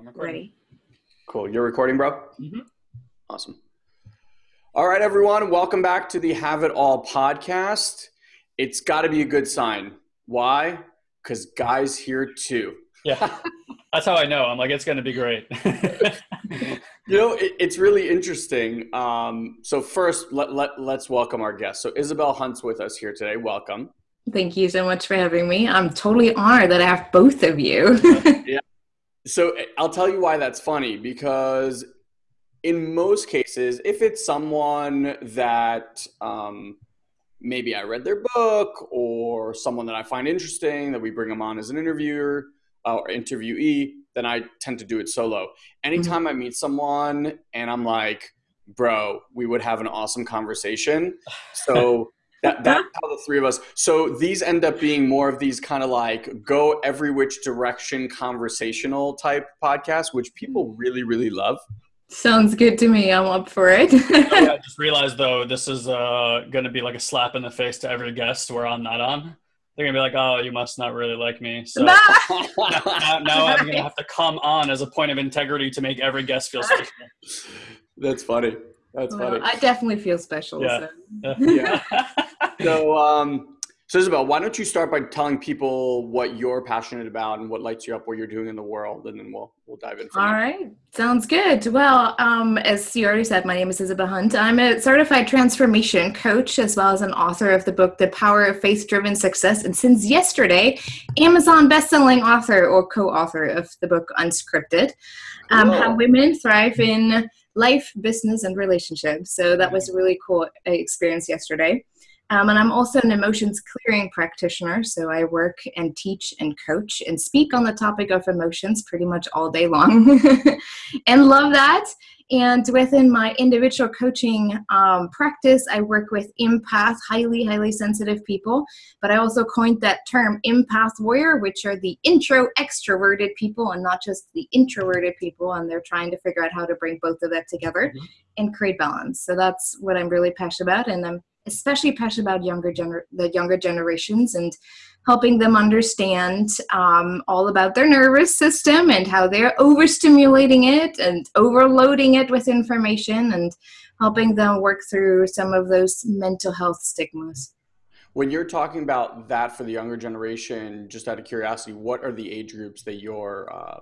I'm recording. Ready. Cool. You're recording, bro? Mm-hmm. Awesome. All right, everyone. Welcome back to the Have It All podcast. It's got to be a good sign. Why? Because Guy's here too. Yeah, that's how I know. I'm like, it's going to be great. You know, it, it's really interesting. Um, so, first, let, let, let's welcome our guest. So, Isabel Hunt's with us here today. Welcome. Thank you so much for having me. I'm totally honored that I have both of you. So, I'll tell you why that's funny because in most cases, if it's someone that um, maybe I read their book or someone that I find interesting that we bring them on as an interviewer uh, or interviewee, then I tend to do it solo. Anytime I meet someone and I'm like, bro, we would have an awesome conversation. So that, that's how the three of us. So these end up being more of these kind of like go every which direction conversational type podcasts, which people really, really love. Sounds good to me. I'm up for it. yeah, I just realized though, this is uh, going to be like a slap in the face to every guest where I'm not on. They're gonna be like, "Oh, you must not really like me." So now, now I'm gonna have to come on as a point of integrity to make every guest feel special. That's funny. That's Well, funny. I definitely feel special. Yeah. So. Yeah. So, um, so Isabel, why don't you start by telling people what you're passionate about and what lights you up, what you're doing in the world, and then we'll we'll dive in. All there. right, sounds good. Well, um, as you already said, my name is Isabel Hunt. I'm a certified transformation coach as well as an author of the book The Power of Faith Driven Success, and since yesterday, Amazon best-selling author or co-author of the book Unscripted. Um, how women thrive in life, business, and relationships. So that was a really cool uh, experience yesterday. Um, and I'm also an emotions clearing practitioner. So I work and teach and coach and speak on the topic of emotions pretty much all day long and love that. And within my individual coaching um, practice, I work with empath, highly, highly sensitive people. But I also coined that term empath warrior, which are the intro extroverted people and not just the introverted people. And they're trying to figure out how to bring both of that together Mhm. and create balance. So that's what I'm really passionate about. And I'm especially passionate about younger gener- the younger generations and helping them understand um, all about their nervous system and how they're overstimulating it and overloading it with information and helping them work through some of those mental health stigmas. When you're talking about that for the younger generation, just out of curiosity, what are the age groups that you're uh,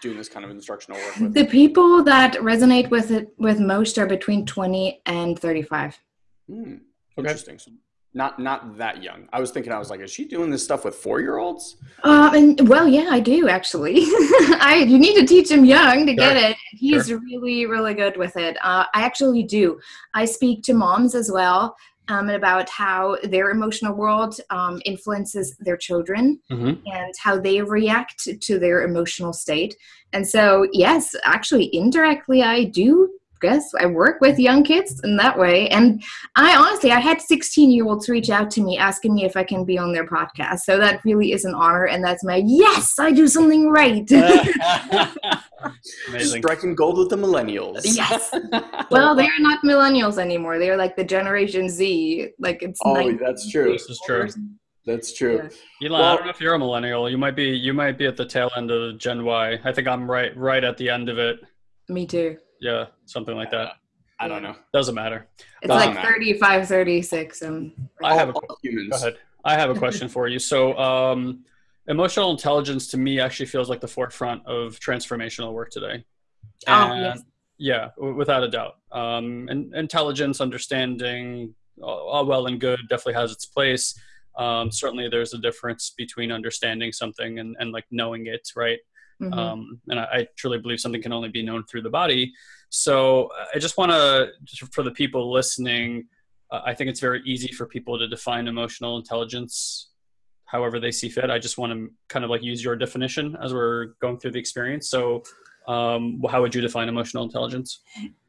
doing this kind of instructional work with? The people that resonate with it with most are between 20 and 35. Hmm, Okay. Interesting. So not not that young. I was thinking, I was like, is she doing this stuff with four year olds? Uh, and well, yeah, I do actually. I you need to teach him young to get it. He's really, really good with it. Uh, I actually do. I speak to moms as well um, about how their emotional world um, influences their children Mhm. and how they react to their emotional state. And so, yes, actually, indirectly, I do. Guess I work with young kids in that way, and I honestly, I had 16 year olds reach out to me asking me if I can be on their podcast. So that really is an honor, and that's my yes, I do something right. Amazing. Striking gold with the millennials. yes. Well, they're not millennials anymore. They're like the Generation Z. Like it's. Oh, 90 that's true. This is true. That's true. Yeah. Elon, I don't know if you're a millennial. You might be. You might be at the tail end of Gen Y. I think I'm right. Right at the end of it. Me too. Yeah, something like that. I don't know. Doesn't matter. It's Doesn't like matter. 35, 36. Um, I have a All- all humans. Go ahead. I have a question for you. So, um, emotional intelligence to me actually feels like the forefront of transformational work today. Oh, yes. Yeah, w- without a doubt. Um, and intelligence, understanding, all, all well and good, definitely has its place. Um, certainly, there's a difference between understanding something and, and like knowing it, right? Mhm. um, and I, I truly believe something can only be known through the body. So uh, I just want to, just for the people listening, uh, I think it's very easy for people to define emotional intelligence however they see fit. I just want to kind of like use your definition as we're going through the experience. So, um, how would you define emotional intelligence?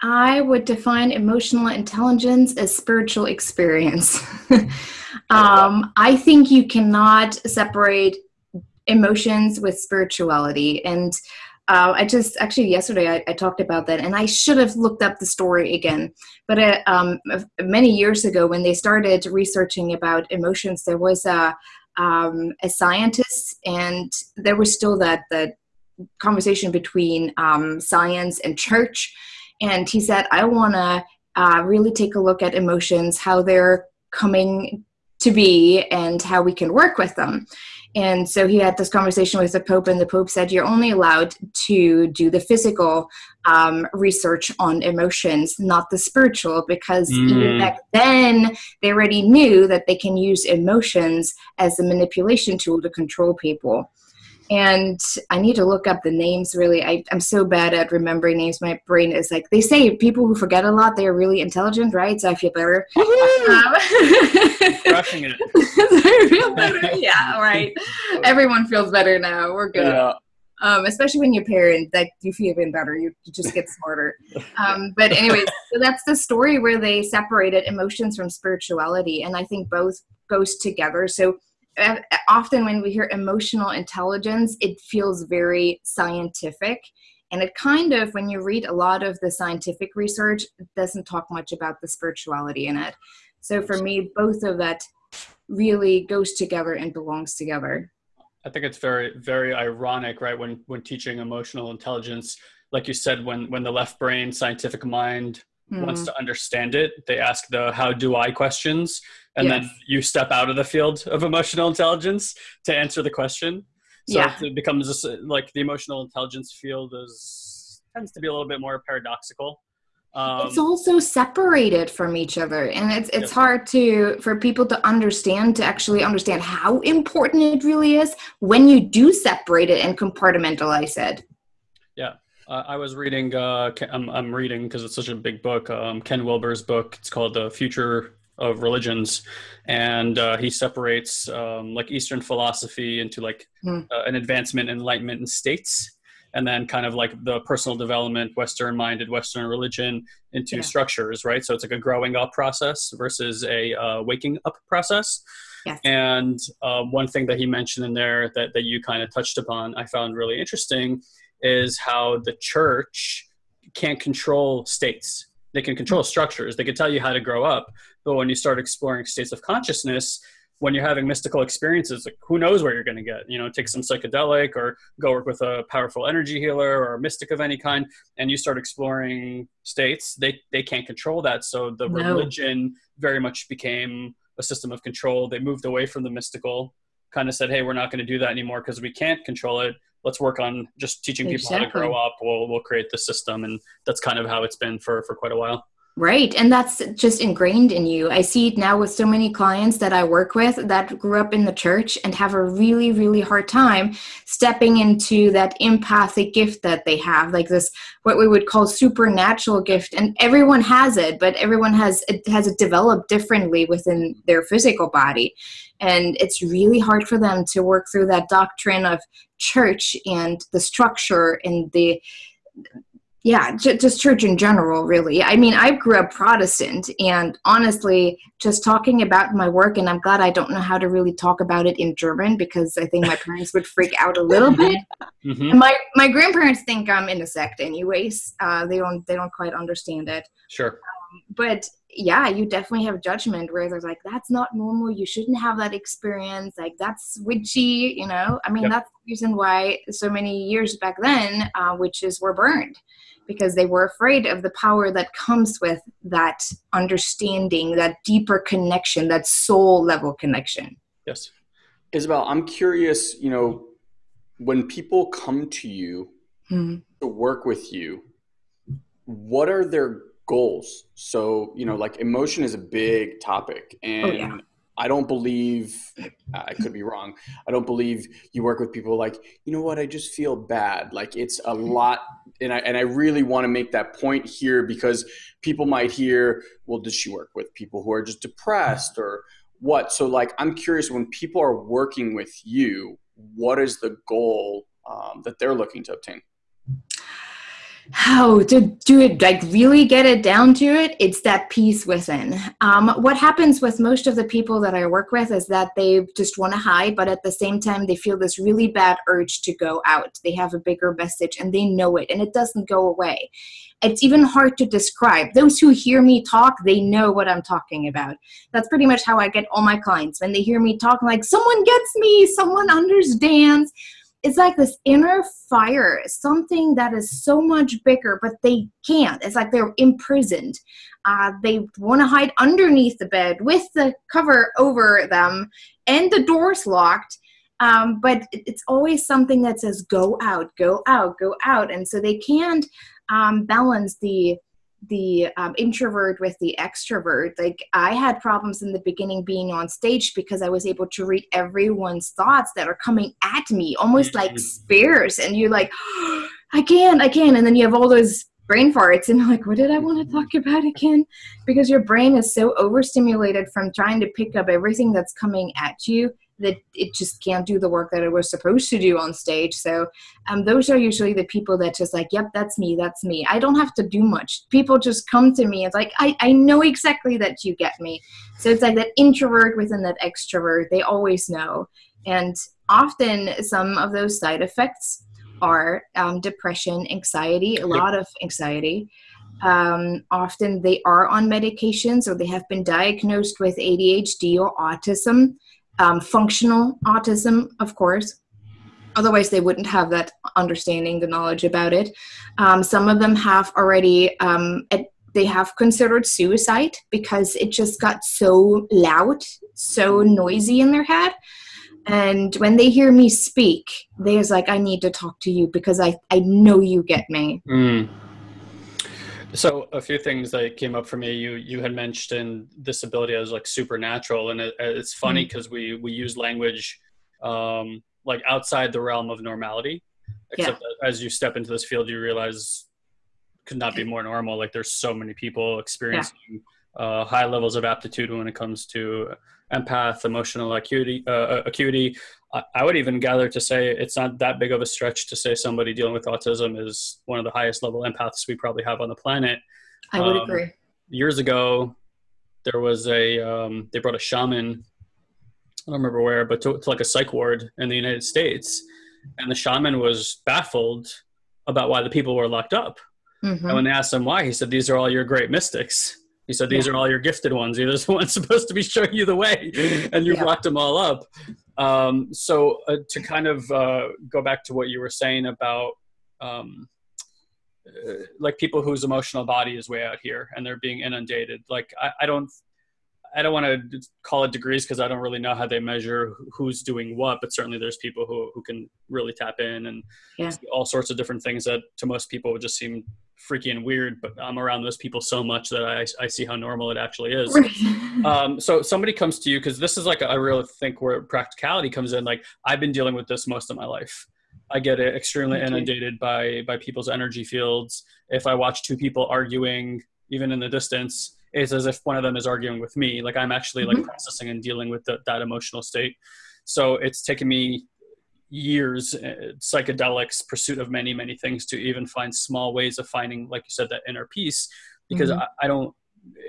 I would define emotional intelligence as spiritual experience. um, I think you cannot separate emotions with spirituality. And uh, I just actually yesterday I, I talked about that, and I should have looked up the story again. But uh, um, many years ago, when they started researching about emotions, there was a um, a scientist, and there was still that that conversation between um, science and church. And he said, I want to uh, really take a look at emotions, how they're coming to be, and how we can work with them. And so he had this conversation with the Pope, and the Pope said, You're only allowed to do the physical um, research on emotions, not the spiritual, because mm. even back then they already knew that they can use emotions as a manipulation tool to control people and I need to look up the names really. I, am so bad at remembering names. My brain is like, they say people who forget a lot, they are really intelligent, right? So I feel better. um, Crushing it. I feel better. Yeah, right. Everyone feels better now. We're good. Yeah. Um, especially when you're parent, that you feel even better. You, you just get smarter. Um, but anyways, so that's the story where they separated emotions from spirituality, and I think both goes together. So often when we hear emotional intelligence, it feels very scientific. And it kind of, when you read a lot of the scientific research, it doesn't talk much about the spirituality in it. So for me, both of that really goes together and belongs together. I think it's very, very ironic, right? When when teaching emotional intelligence, like you said, when when the left brain, scientific mind mm. wants to understand it, they ask the "How do I?" questions, and yes. then you step out of the field of emotional intelligence to answer the question so yeah. it becomes just like the emotional intelligence field is tends to be a little bit more paradoxical um, it's also separated from each other and it's it's hard to for people to understand to actually understand how important it really is when you do separate it and compartmentalize it yeah uh, I was reading. Uh, I'm, I'm reading because it's such a big book. Um, Ken Wilber's book. It's called "The Future of religions, and uh, he separates um, like Eastern philosophy into like mm. uh, an advancement, enlightenment, and states, and then kind of like the personal development, Western-minded Western religion into yeah. structures, right? So it's like a growing up process versus a uh, waking up process. Yes. And uh, one thing that he mentioned in there that, that you kind of touched upon, I found really interesting, is how the church can't control states they can control structures they can tell you how to grow up but when you start exploring states of consciousness when you're having mystical experiences like who knows where you're going to get you know take some psychedelic or go work with a powerful energy healer or a mystic of any kind and you start exploring states they they can't control that so the no. religion very much became a system of control they moved away from the mystical kind of said hey we're not going to do that anymore because we can't control it let's work on just teaching people exactly. how to grow up. We'll we'll create the system, and that's kind of how it's been for for quite a while. Right. And that's just ingrained in you. I see it now with so many clients that I work with that grew up in the church and have a really, really hard time stepping into that empathic gift that they have, like this, what we would call supernatural gift. And everyone has it, but everyone has it has it developed differently within their physical body. And it's really hard for them to work through that doctrine of church and the structure and the yeah just church in general really. I mean i grew up protestant and honestly just talking about my work and i'm glad i don't know how to really talk about it in german because i think my parents would freak out a little bit. Mm-hmm. my my grandparents think i'm in a sect anyways. Uh, they don't they don't quite understand it. Sure. Um, but yeah you definitely have judgment where there's like that's not normal. You shouldn't have that experience. Like that's witchy you know? I mean yep. that's the reason why so many years back then uh, witches were burned because they were afraid of the power that comes with that understanding, that deeper connection, that soul level connection. Yes. Isabel, I'm curious, you know, when people come to you mm-hmm. to work with you, what are their goals? So, you know, like emotion is a big topic and oh, yeah. I don't believe, I could be wrong. I don't believe you work with people like, you know what, I just feel bad. Like it's a lot. And I, and I really want to make that point here because people might hear, well, does she work with people who are just depressed or what? So, like, I'm curious when people are working with you, what is the goal um, that they're looking to obtain? How? To do it like really get it down to it it's that peace within. Um, what happens with most of the people that i work with is that they just want to hide but at the same time they feel this really bad urge to go out. They have a bigger message and they know it and it doesn't go away. It's even hard to describe. Those who hear me talk they know what i'm talking about. That's pretty much how i get all my clients. When they hear me talk like someone gets me! Someone understands it's like this inner fire, something that is so much bigger, but they can't. It's like they're imprisoned. Uh, they want to hide underneath the bed with the cover over them and the doors locked. Um, but it's always something that says, go out, go out, go out. And so they can't um, balance the the um, introvert with the extrovert. Like I had problems in the beginning being on stage because I was able to read everyone's thoughts that are coming at me, almost like mm-hmm. spears. And you're like, oh, I can, I can. And then you have all those brain farts and like, what did I want to talk about again? Because your brain is so overstimulated from trying to pick up everything that's coming at you that it just can't do the work that it was supposed to do on stage. So um, those are usually the people that just like, yep, that's me, that's me. I don't have to do much. People just come to me. It's like, I, I know exactly that you get me. So it's like that introvert within that extrovert. They always know. And often some of those side effects are um, depression, anxiety, a lot of anxiety. Um, often they are on medications or they have been diagnosed with ADHD or autism um, functional autism, of course. Otherwise, they wouldn't have that understanding, the knowledge about it. Um, some of them have already, um, they have considered suicide because it just got so loud, so noisy in their head. And when they hear me speak, they're like, I need to talk to you because I, I know you get me. Mm. So a few things that came up for me. You you had mentioned disability as like supernatural, and it, it's funny because mm-hmm. we we use language um, like outside the realm of normality. Except yeah. as you step into this field, you realize could not be more normal. Like there's so many people experiencing yeah. uh, high levels of aptitude when it comes to empath, emotional acuity, uh, uh acuity, I would even gather to say it's not that big of a stretch to say somebody dealing with autism is one of the highest level empaths we probably have on the planet. I would um, agree. Years ago, there was a um, they brought a shaman. I don't remember where, but to, to like a psych ward in the United States, and the shaman was baffled about why the people were locked up. Mm-hmm. And when they asked him why, he said, "These are all your great mystics." He said, "These yeah. are all your gifted ones. You're the ones supposed to be showing you the way, and you've yeah. locked them all up." Um, so uh, to kind of uh, go back to what you were saying about um, uh, like people whose emotional body is way out here and they're being inundated. Like I, I don't, I don't want to call it degrees because I don't really know how they measure who's doing what, but certainly there's people who, who can really tap in and yeah. all sorts of different things that to most people would just seem freaky and weird, but I'm around those people so much that I, I see how normal it actually is. um, so somebody comes to you because this is like I really think where practicality comes in. Like I've been dealing with this most of my life. I get extremely inundated by by people's energy fields. If I watch two people arguing, even in the distance, it's as if one of them is arguing with me. Like I'm actually mm-hmm. like processing and dealing with the, that emotional state. So it's taken me years uh, psychedelics pursuit of many many things to even find small ways of finding like you said that inner peace because mm-hmm. I, I, don't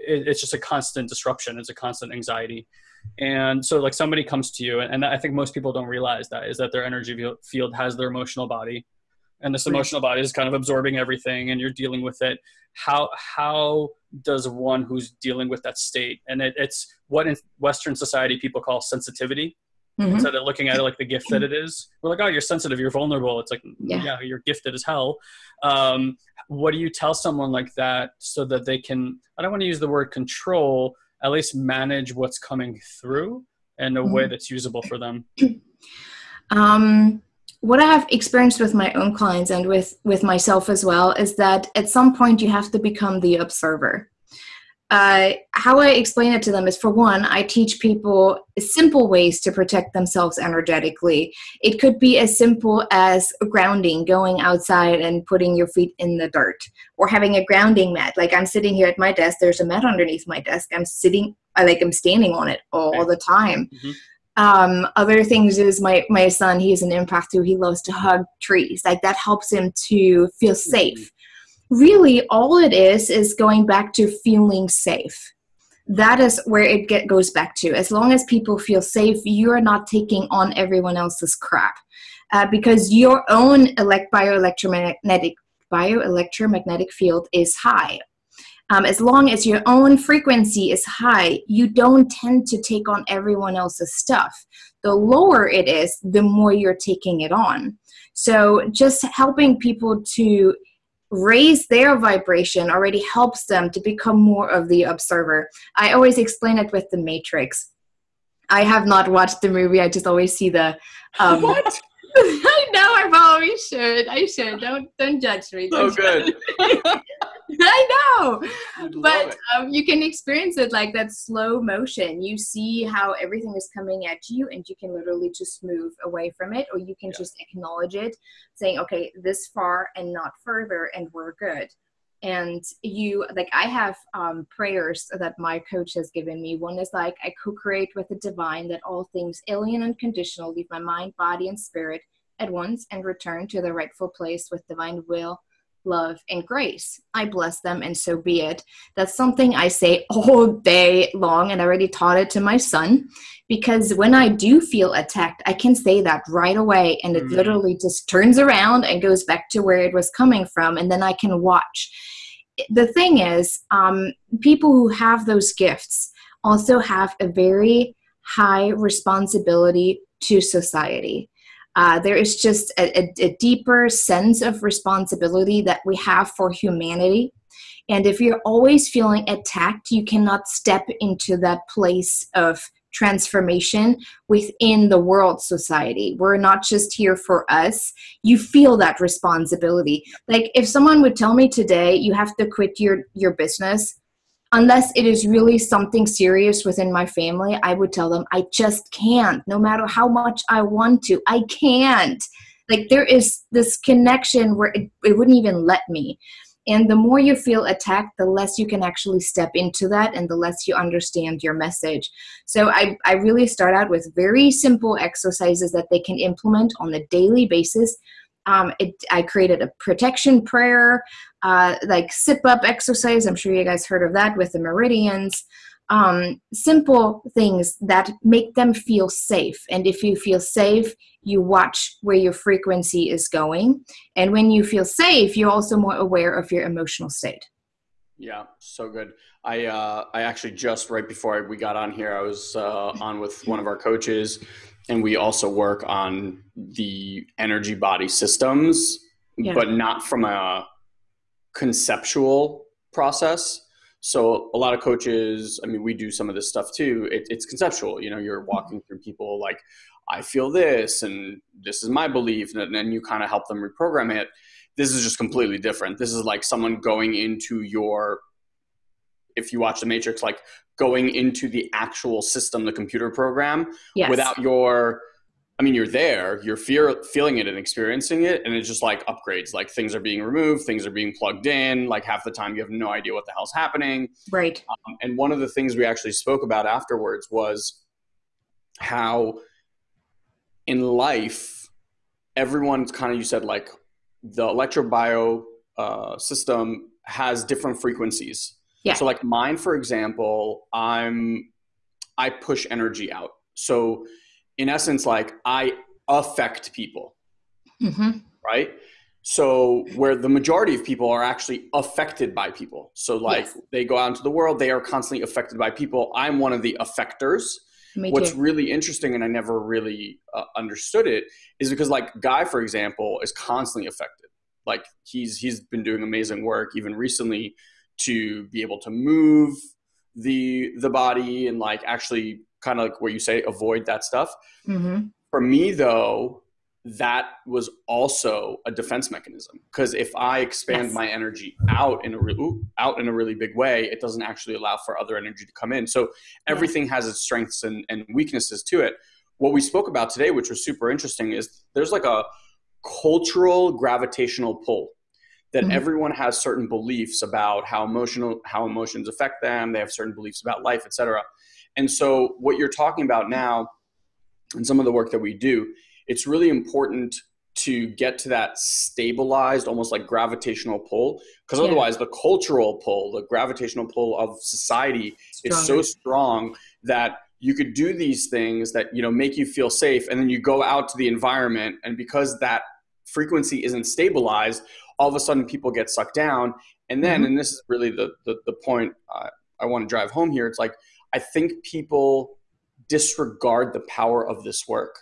it, it's just a constant disruption it's a constant anxiety. And so like somebody comes to you and, and, i think most people don't realize that is that their energy field has their emotional body and this emotional body is kind of absorbing everything and you're dealing with it. How how does one who's dealing with that state and it, it's what in western society people call sensitivity mm-hmm. instead of looking at it like the gift that it is. We're like, oh, you're sensitive, you're vulnerable. It's like, yeah, yeah you're gifted as hell. Um, what do you tell someone like that so that they can, I don't want to use the word control, at least manage what's coming through in a mm-hmm. way that's usable for them? Um, what I have experienced with my own clients and with with myself as well is that at some point you have to become the observer uh, how I explain it to them is for one, I teach people simple ways to protect themselves energetically. It could be as simple as grounding, going outside and putting your feet in the dirt, or having a grounding mat. Like I'm sitting here at my desk, there's a mat underneath my desk. I'm sitting, I like I'm standing on it all the time. Mm-hmm. Um, other things is my my son, he's an empath too. He loves to hug trees. Like that helps him to feel safe. Really all it is is going back to feeling safe that is where it get, goes back to as long as people feel safe you're not taking on everyone else's crap uh, because your own elect bioelectromagnetic bioelectromagnetic field is high Um, as long as your own frequency is high, you don't tend to take on everyone else's stuff. The lower it is, the more you're taking it on. So just helping people to raise their vibration already helps them to become more of the observer. I always explain it with the Matrix. I have not watched the movie. I just always see the. Um, what? I know. I probably should. I should. Don't don't judge me. So good. I know, but um, you can experience it like that slow motion. You see how everything is coming at you, and you can literally just move away from it, or you can yeah. just acknowledge it, saying, "Okay, this far and not further, and we're good." and you like i have um, prayers that my coach has given me one is like i co-create with the divine that all things alien and conditional leave my mind body and spirit at once and return to the rightful place with divine will love and grace i bless them and so be it that's something i say all day long and i already taught it to my son because when i do feel attacked i can say that right away and it mm-hmm. literally just turns around and goes back to where it was coming from and then i can watch the thing is, um, people who have those gifts also have a very high responsibility to society. Uh, there is just a, a, a deeper sense of responsibility that we have for humanity. And if you're always feeling attacked, you cannot step into that place of transformation within the world society. We're not just here for us. You feel that responsibility. Like if someone would tell me today you have to quit your your business unless it is really something serious within my family, I would tell them I just can't. No matter how much I want to, I can't. Like there is this connection where it, it wouldn't even let me. And the more you feel attacked, the less you can actually step into that and the less you understand your message. So I, I really start out with very simple exercises that they can implement on a daily basis. Um, it, I created a protection prayer, uh, like zip up exercise. I'm sure you guys heard of that with the meridians um, simple things that make them feel safe. And if you feel safe, you watch where your frequency is going. And when you feel safe, you're also more aware of your emotional state. Yeah, so good. I uh, I actually just right before we got on here, I was uh, on with one of our coaches, and we also work on the energy body systems, yeah. but not from a conceptual process so a lot of coaches, I mean, we do some of this stuff too. It, it's conceptual. You know, you're mm-hmm. walking through people like, I feel this, and this is my belief, and then you kind of help them reprogram it. This is just completely different. This is like someone going into your, if you watch The Matrix, like going into the actual system, the computer program, yes. without your I mean, you're there, you're fear, feeling it and experiencing it, and it's just like upgrades. Like things are being removed, things are being plugged in. Like half the time, you have no idea what the hell's happening. Right. Um, and one of the things we actually spoke about afterwards was how in life, everyone's kind of you said like the electrobio uh, system has different frequencies. Yeah. So like mine, for example, I'm I push energy out. So in essence, like I affect people, mm-hmm. right? So where the majority of people are actually affected by people. So like yes. they go out into the world, they are constantly affected by people. I'm one of the affectors. Me What's too. really interesting, and I never really uh, understood it, is because like Guy, for example, is constantly affected. Like he's he's been doing amazing work, even recently, to be able to move the the body and like actually kind of like where you say avoid that stuff. Mm-hmm. For me, though, that was also a defense mechanism because if I expand yes. my energy out in a re- out in a really big way, it doesn't actually allow for other energy to come in. So everything has its strengths and, and weaknesses to it. What we spoke about today, which was super interesting, is there's like a cultural gravitational pull that mm-hmm. everyone has certain beliefs about how emotional how emotions affect them. They have certain beliefs about life, etc. And so, what you're talking about now, and some of the work that we do, it's really important to get to that stabilized, almost like gravitational pull, because yeah. otherwise, the cultural pull, the gravitational pull of society Stronger. is so strong that you could do these things that you know make you feel safe, and then you go out to the environment, and because that frequency isn't stabilized, all of a sudden people get sucked down. And then, Mhm. and this is really the the, the point uh, I want to drive home here. It's like I think people disregard the power of this work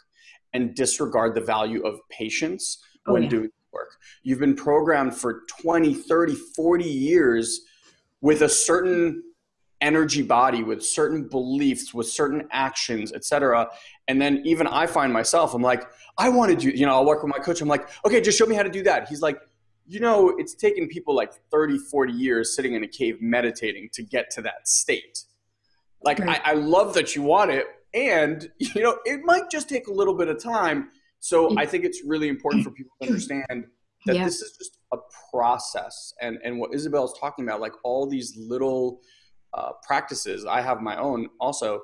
and disregard the value of patience Oh, when yeah. doing work. You've been programmed for 20, 30, 40 years with a certain energy body with certain beliefs with certain actions etc and then even i find myself i'm like i want to do you know i'll work with my coach i'm like okay just show me how to do that he's like you know it's taken people like 30 40 years sitting in a cave meditating to get to that state like Right. I, I love that you want it and you know it might just take a little bit of time so i think it's really important for people to understand that Yeah. this is just a process and and what isabel's talking about like all these little uh, practices i have my own also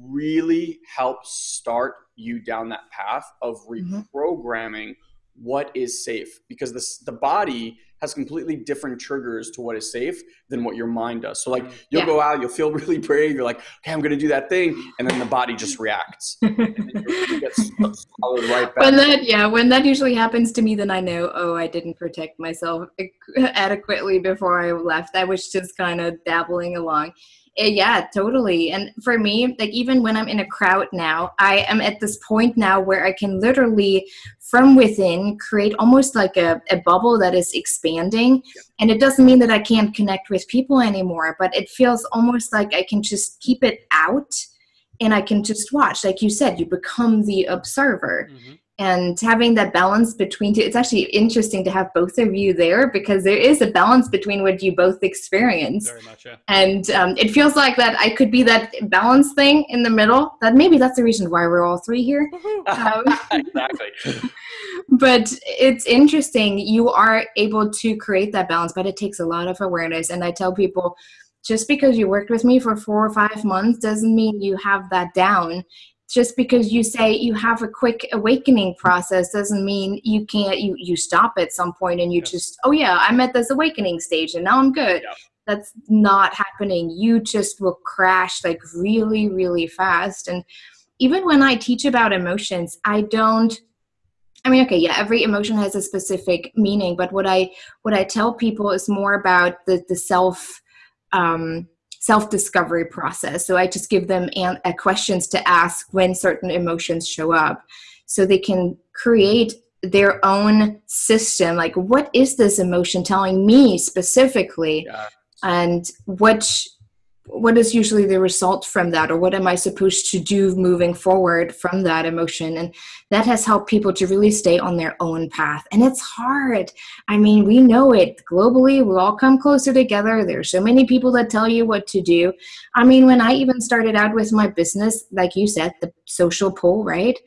really help start you down that path of Mhm. reprogramming what is safe because this the body has completely different triggers to what is safe than what your mind does. So like you'll Yeah. go out you'll feel really brave you're like okay i'm gonna do that thing and then the body just reacts. And then you you get solid right back. When that yeah when that usually happens to me then i know oh i didn't protect myself adequately before i left. I was just kind of dabbling along yeah totally. And for me like even when i'm in a crowd now i am at this point now where i can literally from within create almost like a, a bubble that is expanding. And it doesn't mean that i can't connect with people anymore but it feels almost like i can just keep it out and i can just watch. Like you said you become the observer. Mhm. And having that balance between two it's actually interesting to have both of you there because there is a balance between what you both experience. Very much, yeah. and um, it feels like that i could be that balance thing in the middle that maybe that's the reason why we're all three here. Um, exactly. But it's interesting you are able to create that balance but it takes a lot of awareness. And i tell people just because you worked with me for four or five months doesn't mean you have that down just because you say you have a quick awakening process doesn't mean you can't you you stop at some point and you Yes. just oh yeah i'm at this awakening stage and now i'm good Yeah. that's not happening you just will crash like really really fast and even when i teach about emotions i don't I mean, okay, yeah, every emotion has a specific meaning, but what I what I tell people is more about the the self um, self discovery process. So I just give them an, uh, questions to ask when certain emotions show up, so they can create their own system. Like, what is this emotion telling me specifically? yeah and what what is usually the result from that or what am i supposed to do moving forward from that emotion? And that has helped people to really stay on their own path. And it's hard. I mean we know it. Globally we all come closer together. There's so many people that tell you what to do. I mean when i even started out with my business like you said the social pull right?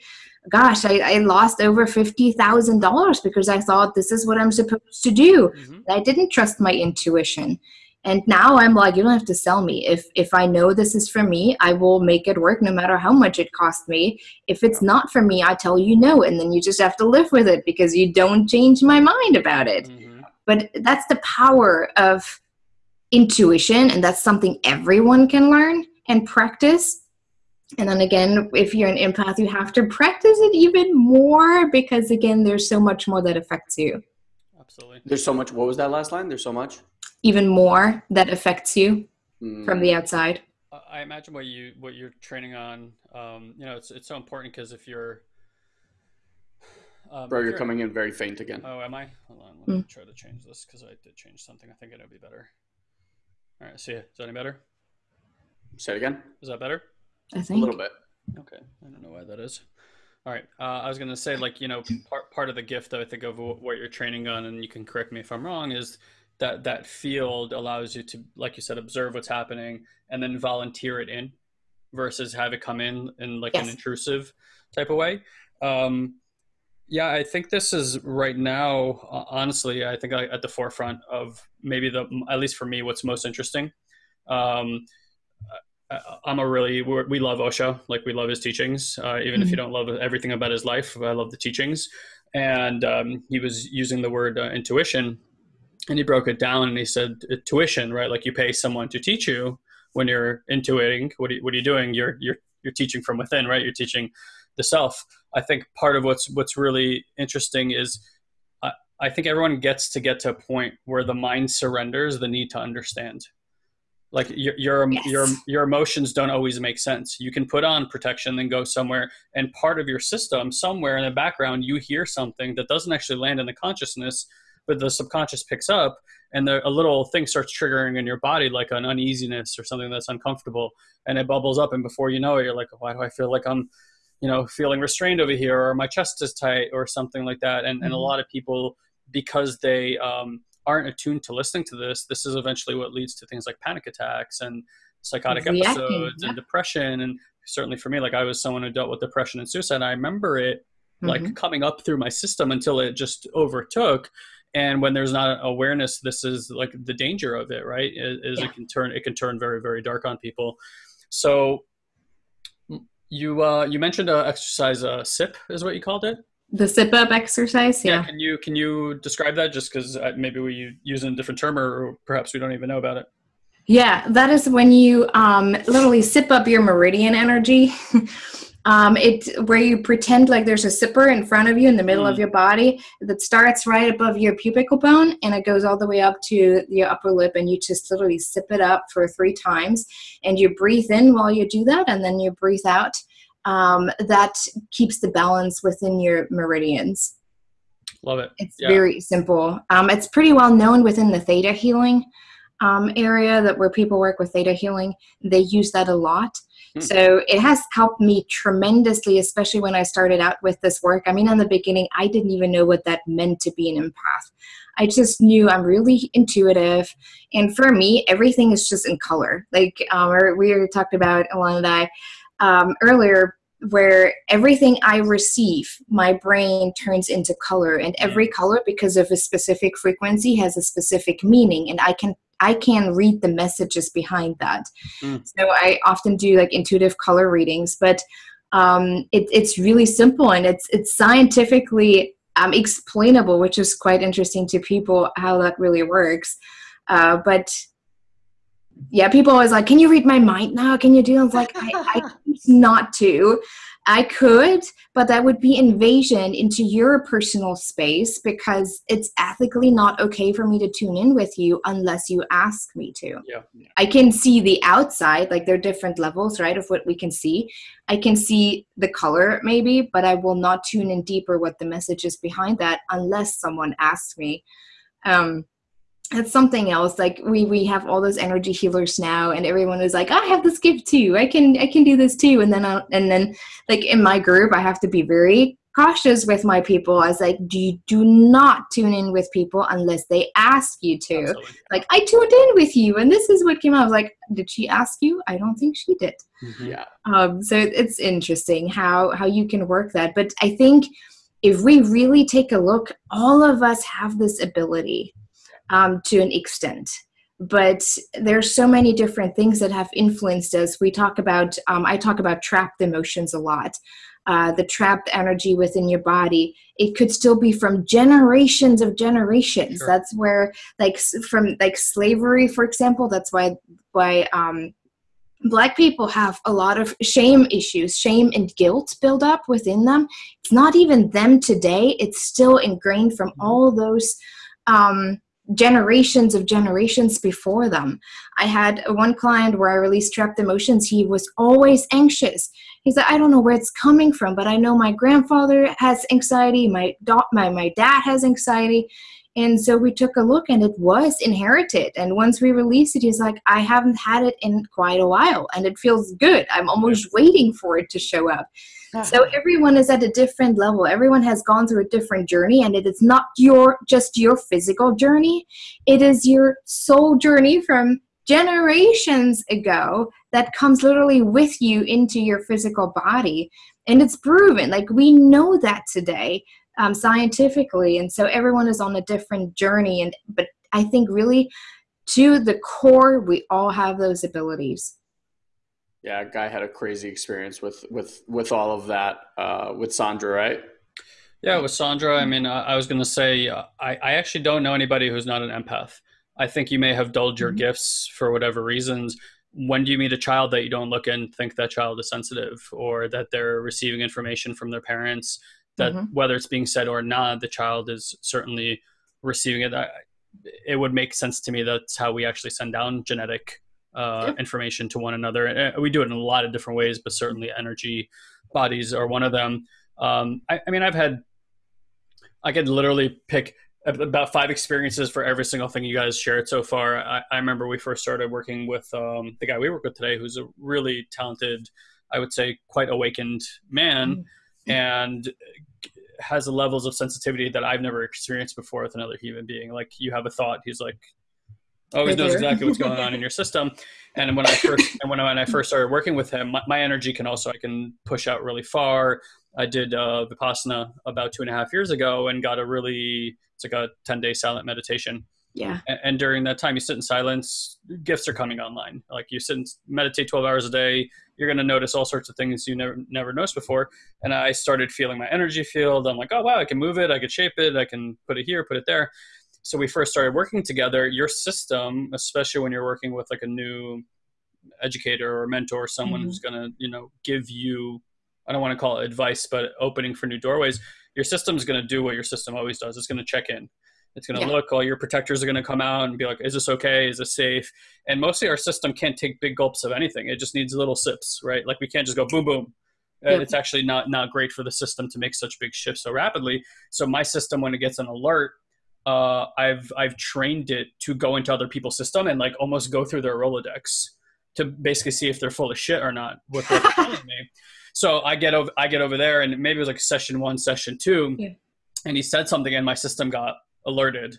Gosh i, I lost over $50000 because i thought this is what i'm supposed to do. Mhm. I didn't trust my intuition. And now I'm like, you don't have to sell me. If if I know this is for me, I will make it work no matter how much it costs me. If it's not for me, I tell you no, and then you just have to live with it because you don't change my mind about it. Mhm. But that's the power of intuition, and that's something everyone can learn and practice. And then again, if you're an empath, you have to practice it even more because again, there's so much more that affects you. Absolutely. there's so much what was that last line there's so much Even more that affects you Mm. from the outside. I- I imagine what you what you're training on. Um, you know, it's it's so important because if you're, um, bro if you're coming in very faint again Oh, am I? Hold on. Let me Mm. try to change this because I did change something. I think it'll be better. All right. See, ya. is that any better? say it again Is that better? I think. A little bit Okay, I don't know why that is. All right, uh, I was gonna say like you know part part of the gift I think of what you're training on, and you can correct me if I'm wrong, is that that field allows you to, like you said, observe what's happening and then volunteer it in, versus have it come in in like an intrusive type of way. Um, yeah, I think this is right now. Honestly, I think at the forefront of maybe the at least for me, what's most interesting. Um, I'm a really we're, we love Osho, like we love his teachings. Uh, even if you don't love everything about his life, I love the teachings. And um, he was using the word uh, intuition, and he broke it down and he said uh, tuition, right? Like you pay someone to teach you when you're intuiting. What are you, what are you doing? You're you're you're teaching from within, right? You're teaching the self. I think part of what's what's really interesting is. I think everyone gets to get to a point where the mind surrenders the need to understand. Like your your yes. your your emotions don't always make sense. You can put on protection, then go somewhere, and part of your system, somewhere in the background, you hear something that doesn't actually land in the consciousness, but the subconscious picks up, and the, a little thing starts triggering in your body, like an uneasiness or something that's uncomfortable, and it bubbles up, and before you know it, you're like, why do I feel like I'm you know feeling restrained over here or my chest is tight or something like that and, mm-hmm. and a mm-hmm. lot of people because they um, aren't attuned to listening to this, this is eventually what leads to things like panic attacks and psychotic Reacting, episodes yeah. and depression. And certainly for me, like I was someone who dealt with depression and suicide. I remember it mm-hmm. like coming up through my system until it just overtook. And when there's not awareness, this is like the danger of it, right? Is, is yeah. it can turn it can turn very very dark on people. So you uh, you mentioned a exercise uh, SIP is what you called it. The sit up exercise, yeah. yeah. Can you can you describe that just because uh, maybe we use a different term or perhaps we don't even know about it? Yeah, that is when you um, literally zip up your meridian energy. um, it where you pretend like there's a zipper in front of you in the middle mm. of your body that starts right above your pubic bone and it goes all the way up to your upper lip and you just literally sip it up for three times and you breathe in while you do that and then you breathe out um, that keeps the balance within your meridians. Love it. It's yeah. very simple. Um, it's pretty well known within the theta healing um, area that where people work with theta healing. They use that a lot. Hmm. So it has helped me tremendously, especially when I started out with this work. I mean, in the beginning, I didn't even know what that meant to be an empath. I just knew I'm really intuitive. And for me, everything is just in color. Like um, we talked about, Alana and I, um, earlier where everything I receive, my brain turns into color, and every color, because of a specific frequency, has a specific meaning, and I can I can read the messages behind that. Mm. So I often do like intuitive color readings, but um, it, it's really simple and it's it's scientifically um, explainable, which is quite interesting to people how that really works. Uh, but yeah, people always like, can you read my mind now? Can you do? I was like, I, I not to. I could, but that would be invasion into your personal space because it's ethically not okay for me to tune in with you unless you ask me to. Yeah. I can see the outside, like there are different levels, right, of what we can see. I can see the color maybe, but I will not tune in deeper what the message is behind that unless someone asks me. Um, it's something else like we we have all those energy healers now and everyone is like i have this gift too. I can i can do this too. And then I, and then like in my group i have to be very cautious with my people. I was like do you do not tune in with people unless they ask you to. Absolutely. like i tuned in with you and this is what came out. I was like did she ask you? I don't think she did. Mm-hmm. yeah. Um so it's interesting how how you can work that. But i think if we really take a look all of us have this ability um, to an extent. But there's so many different things that have influenced us. We talk about um, i talk about trapped emotions a lot. Uh, the trapped energy within your body it could still be from generations of generations. Sure. that's where like from like slavery for example that's why why um, black people have a lot of shame issues. Shame and guilt build up within them. It's not even them today. It's still ingrained from mm-hmm. all those um, generations of generations before them. I had one client where I released trapped emotions. He was always anxious. He said, I don't know where it's coming from, but I know my grandfather has anxiety, my, da- my, my dad has anxiety. And so we took a look and it was inherited. And once we released it, he's like, I haven't had it in quite a while and it feels good. I'm almost waiting for it to show up. So everyone is at a different level. Everyone has gone through a different journey and it is not your just your physical journey. It is your soul journey from generations ago that comes literally with you into your physical body. And it's proven. Like we know that today um, scientifically. And so everyone is on a different journey. And but I think really to the core, we all have those abilities. Yeah, guy had a crazy experience with with with all of that uh, with Sandra, right? Yeah, with Sandra. I mean, uh, I was going to say I, I actually don't know anybody who's not an empath. I think you may have dulled your mm-hmm. gifts for whatever reasons. When do you meet a child that you don't look and think that child is sensitive or that they're receiving information from their parents that mm-hmm. whether it's being said or not, the child is certainly receiving it. I, it would make sense to me that's how we actually send down genetic uh, yep. information to one another. And we do it in a lot of different ways, but certainly energy bodies are one of them. Um, I, I mean, I've had, I could literally pick about five experiences for every single thing you guys shared so far. I, I remember we first started working with um, the guy we work with today, who's a really talented, I would say, quite awakened man, mm-hmm. and has levels of sensitivity that I've never experienced before with another human being. Like you have a thought, he's like always knows exactly what's going on in your system. And when I first and when I, when I first started working with him, my, my, energy can also I can push out really far. I did uh, vipassana about two and a half years ago and got a really it's like a ten day silent meditation. Yeah. And, and, during that time, you sit in silence. Gifts are coming online. Like you sit and meditate twelve hours a day. You're going to notice all sorts of things you never never noticed before. And I started feeling my energy field. I'm like, oh wow, I can move it. I can shape it. I can put it here, put it there so we first started working together. Your system especially when you're working with like a new educator or mentor someone mm-hmm. who's going to you know give you i don't want to call it advice but opening for new doorways your system's going to do what your system always does. It's going to check in. It's going to yeah. look all your protectors are going to come out and be like is this okay? Is this safe? And mostly our system can't take big gulps of anything. It just needs little sips right? Like we can't just go boom boom. Yep. it's actually not not great for the system to make such big shifts so rapidly. So my system when it gets an alert uh, I've I've trained it to go into other people's system and like almost go through their Rolodex to basically see if they're full of shit or not. What they're telling me. So I get over I get over there and maybe it was like session one, session two, yeah. and he said something and my system got alerted,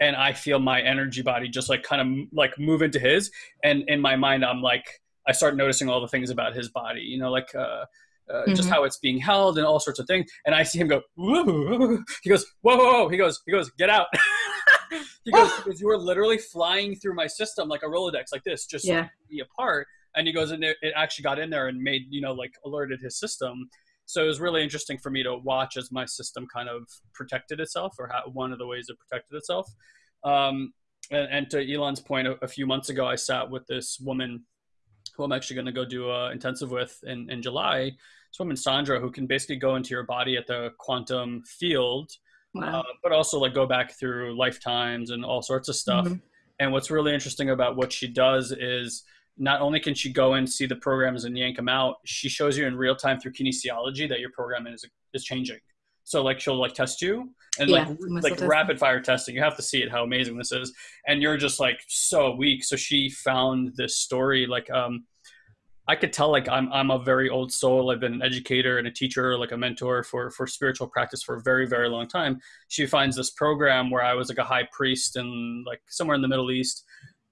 and I feel my energy body just like kind of like move into his, and in my mind I'm like I start noticing all the things about his body, you know, like. Uh, uh, mm-hmm. just how it's being held and all sorts of things. And I see him go, Woo! he goes, whoa, whoa, whoa. He goes, he goes, get out. he goes, because you were literally flying through my system like a Rolodex, like this, just yeah. be apart. And he goes, and it, it actually got in there and made, you know, like alerted his system. So it was really interesting for me to watch as my system kind of protected itself, or how, one of the ways it protected itself. Um, and, and, to Elon's point, a, a few months ago, I sat with this woman who I'm actually going to go do a intensive with in, in July. This woman, Sandra, who can basically go into your body at the quantum field, wow. uh, but also like go back through lifetimes and all sorts of stuff. Mm-hmm. And what's really interesting about what she does is not only can she go and see the programs and yank them out, she shows you in real time through kinesiology that your program is is changing. So like she'll like test you and yeah, like like rapid fire testing. You have to see it how amazing this is. And you're just like so weak. So she found this story like um I could tell like I'm I'm a very old soul. I've been an educator and a teacher, like a mentor for for spiritual practice for a very very long time. She finds this program where I was like a high priest in like somewhere in the Middle East,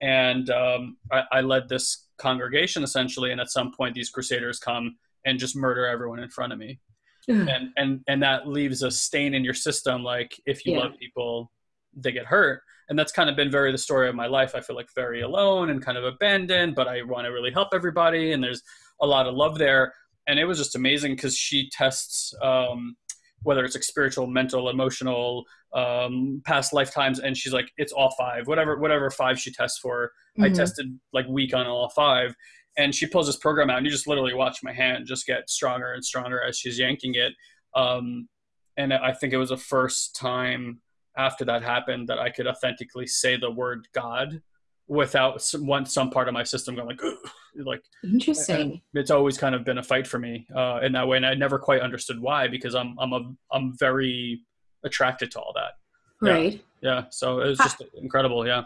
and um, I, I led this congregation essentially. And at some point, these crusaders come and just murder everyone in front of me and and and that leaves a stain in your system like if you yeah. love people they get hurt. And that's kind of been very the story of my life. I feel like very alone and kind of abandoned but i want to really help everybody and there's a lot of love there. And it was just amazing because she tests um, whether it's like spiritual mental emotional um, past lifetimes and she's like it's all five. Whatever whatever five she tests for. Mm-hmm. i tested like weak on all five and she pulls this program out and you just literally watch my hand just get stronger and stronger as she's yanking it. Um, and i think it was the first time after that happened that i could authentically say the word god without some, one some part of my system going like like interesting. it's always kind of been a fight for me uh, in that way and i never quite understood why because i'm i'm a i'm very attracted to all that. Right. Yeah, yeah. so it was just incredible yeah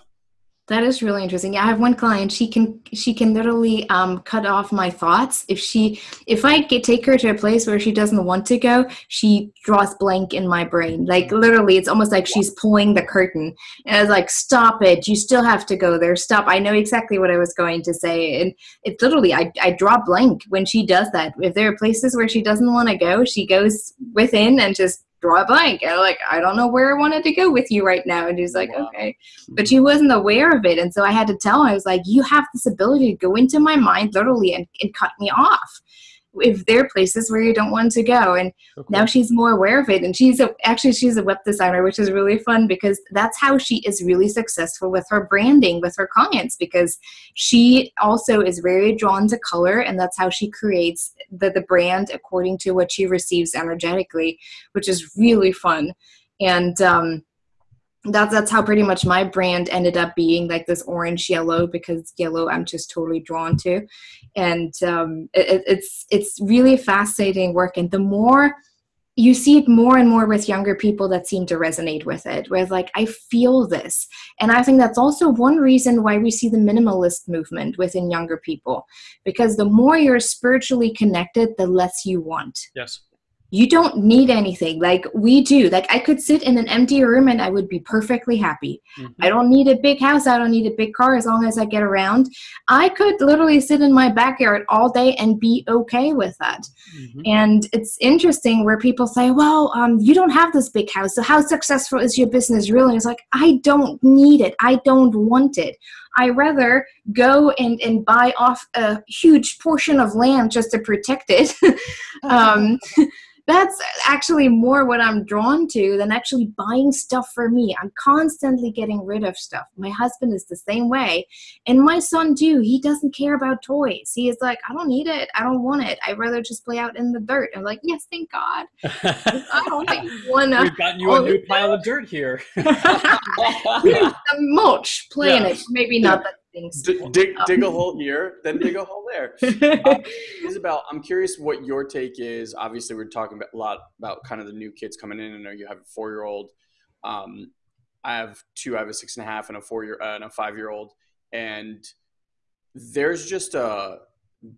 that is really interesting. Yeah, I have one client. She can she can literally um, cut off my thoughts if she if I get take her to a place where she doesn't want to go. She draws blank in my brain. Like literally, it's almost like she's pulling the curtain. And I was like, "Stop it! You still have to go there. Stop!" I know exactly what I was going to say, and it's literally I I draw blank when she does that. If there are places where she doesn't want to go, she goes within and just draw a blank. And I'm like, I don't know where I wanted to go with you right now. And he's like, wow. okay. Mm-hmm. But she wasn't aware of it. And so I had to tell him, I was like, you have this ability to go into my mind literally and, and cut me off. If there are places where you don't want to go. And now she's more aware of it. And she's a, actually she's a web designer which is really fun because that's how she is really successful with her branding with her clients because she also is very drawn to color and that's how she creates the, the brand according to what she receives energetically which is really fun. And um, that's that's how pretty much my brand ended up being like this orange yellow because yellow I'm just totally drawn to, and um, it, it's it's really fascinating work. And the more you see it more and more with younger people that seem to resonate with it, where like I feel this, and I think that's also one reason why we see the minimalist movement within younger people, because the more you're spiritually connected, the less you want. Yes you don't need anything. Like we do. Like i could sit in an empty room and i would be perfectly happy. Mm-hmm. i don't need a big house. I don't need a big car as long as i get around. I could literally sit in my backyard all day and be okay with that. Mm-hmm. and it's interesting where people say well um, you don't have this big house. So how successful is your business really? And it's like i don't need it. I don't want it. I rather go and, and buy off a huge portion of land just to protect it. um, that's actually more what I'm drawn to than actually buying stuff for me. I'm constantly getting rid of stuff. My husband is the same way. And my son, too, he doesn't care about toys. He is like, I don't need it. I don't want it. I'd rather just play out in the dirt. I'm like, yes, thank God. I don't want to. We've gotten you a new pile of dirt here. mulch, playing yeah. it. Maybe not that things. D- dig, dig a hole here, then dig a hole there. Um, Isabel, I'm curious what your take is. Obviously, we're talking about, a lot about kind of the new kids coming in. I know you have a four year old. Um, I have two. I have a six and a half and a four year uh, and a five year old, and there's just a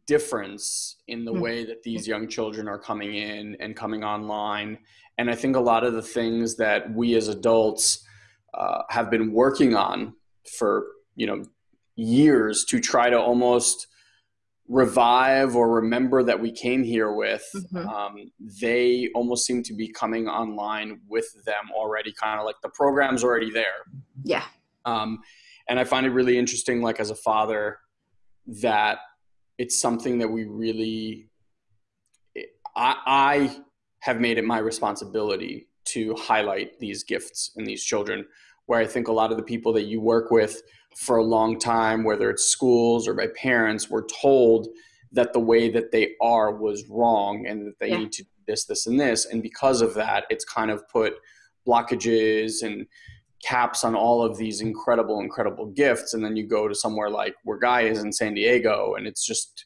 difference in the mm-hmm. way that these young children are coming in and coming online. And I think a lot of the things that we as adults uh, have been working on for you know years to try to almost revive or remember that we came here with mm-hmm. um, they almost seem to be coming online with them already kind of like the program's already there yeah um, and i find it really interesting like as a father that it's something that we really I, I have made it my responsibility to highlight these gifts in these children where i think a lot of the people that you work with for a long time, whether it's schools or by parents, were told that the way that they are was wrong and that they yeah. need to do this, this, and this. And because of that, it's kind of put blockages and caps on all of these incredible, incredible gifts. And then you go to somewhere like where Guy is in San Diego, and it's just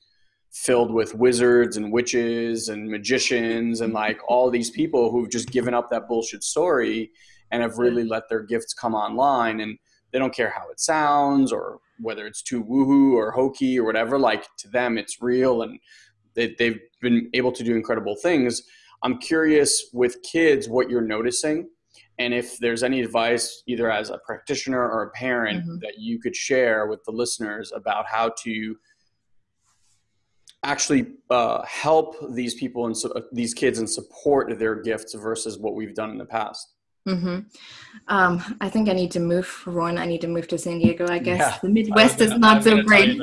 filled with wizards and witches and magicians and like all these people who've just given up that bullshit story and have really let their gifts come online. And they don't care how it sounds or whether it's too woohoo or hokey or whatever. Like to them, it's real and they, they've been able to do incredible things. I'm curious with kids what you're noticing and if there's any advice either as a practitioner or a parent mm-hmm. that you could share with the listeners about how to actually uh, help these people and uh, these kids and support their gifts versus what we've done in the past Mm-hmm. Um, I think I need to move for one. I need to move to San Diego. I guess yeah, the Midwest is not so great.